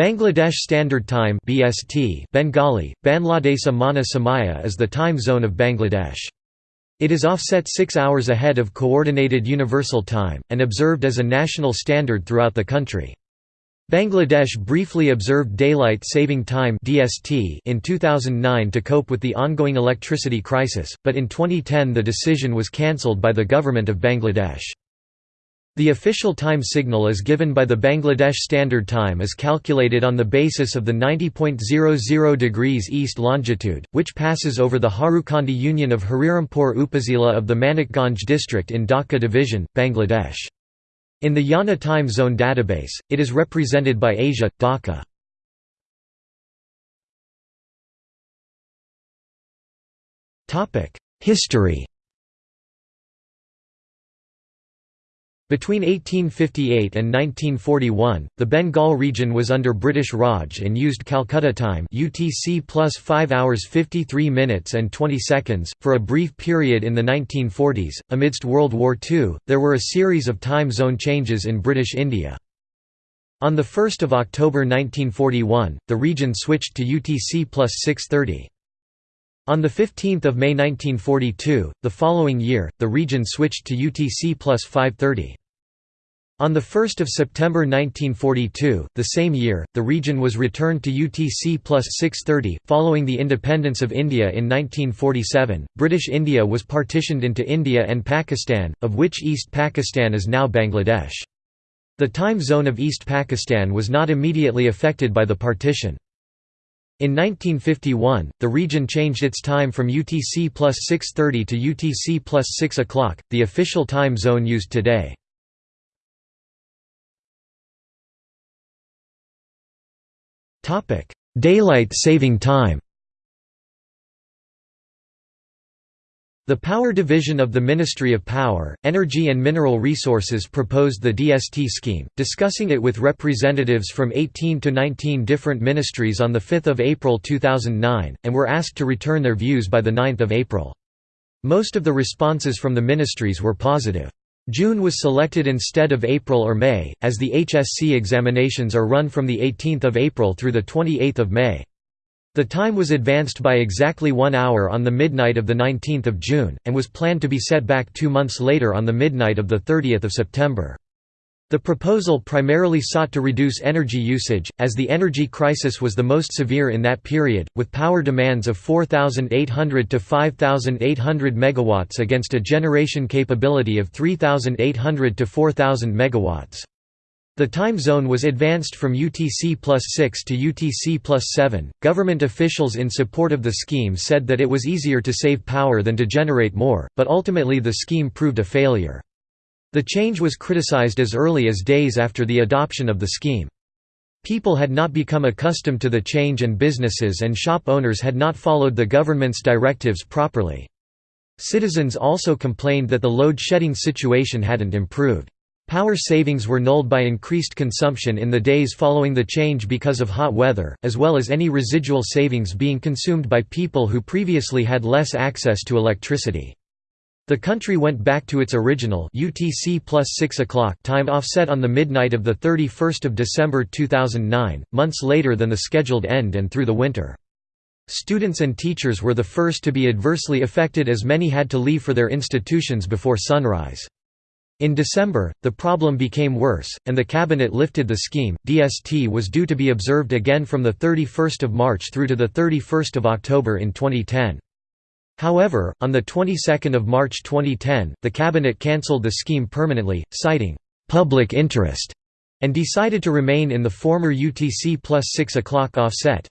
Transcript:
Bangladesh Standard Time (BST) Bengali Banladesa Mana Samaya is the time zone of Bangladesh. It is offset 6 hours ahead of coordinated universal time and observed as a national standard throughout the country. Bangladesh briefly observed daylight saving time in 2009 to cope with the ongoing electricity crisis, but in 2010 the decision was cancelled by the government of Bangladesh. The official time signal is given by the Bangladesh Standard Time is calculated on the basis of the 90.00 degrees east longitude, which passes over the Harukandi Union of Harirampur Upazila of the Manikganj district in Dhaka division, Bangladesh. In the IANA time zone database, it is represented by Asia, Dhaka. History Between 1858 and 1941, the Bengal region was under British Raj and used Calcutta time UTC plus 5 hours 53 minutes and 20 seconds. For a brief period in the 1940s, amidst World War II, there were a series of time zone changes in British India. On 1 October 1941, the region switched to UTC plus 630. On 15 May 1942, the following year, the region switched to UTC plus 530. On 1 September 1942, the same year, the region was returned to UTC plus 630. Following the independence of India in 1947, British India was partitioned into India and Pakistan, of which East Pakistan is now Bangladesh. The time zone of East Pakistan was not immediately affected by the partition. In 1951, the region changed its time from UTC plus 6.30 to UTC plus 6 o'clock, the official time zone used today. Daylight saving time The Power Division of the Ministry of Power, Energy and Mineral Resources proposed the DST scheme, discussing it with representatives from 18 to 19 different ministries on 5 April 2009, and were asked to return their views by 9 April. Most of the responses from the ministries were positive. June was selected instead of April or May, as the HSC examinations are run from 18 April through 28 May. The time was advanced by exactly one hour on the midnight of 19 June, and was planned to be set back two months later on the midnight of 30 September. The proposal primarily sought to reduce energy usage, as the energy crisis was the most severe in that period, with power demands of 4,800 to 5,800 MW against a generation capability of 3,800 to 4,000 MW. The time zone was advanced from UTC plus 6 to UTC plus 7. Government officials in support of the scheme said that it was easier to save power than to generate more, but ultimately the scheme proved a failure. The change was criticized as early as days after the adoption of the scheme. People had not become accustomed to the change and businesses and shop owners had not followed the government's directives properly. Citizens also complained that the load-shedding situation hadn't improved. Power savings were nulled by increased consumption in the days following the change because of hot weather, as well as any residual savings being consumed by people who previously had less access to electricity. The country went back to its original UTC plus 6 o'clock time offset on the midnight of 31 December 2009, months later than the scheduled end and through the winter. Students and teachers were the first to be adversely affected as many had to leave for their institutions before sunrise. In December, the problem became worse, and the cabinet lifted the scheme. DST was due to be observed again from 31 March through to 31 October in 2010. However, on the 22nd of March 2010, the cabinet cancelled the scheme permanently, citing public interest, and decided to remain in the former UTC plus 6 o'clock offset.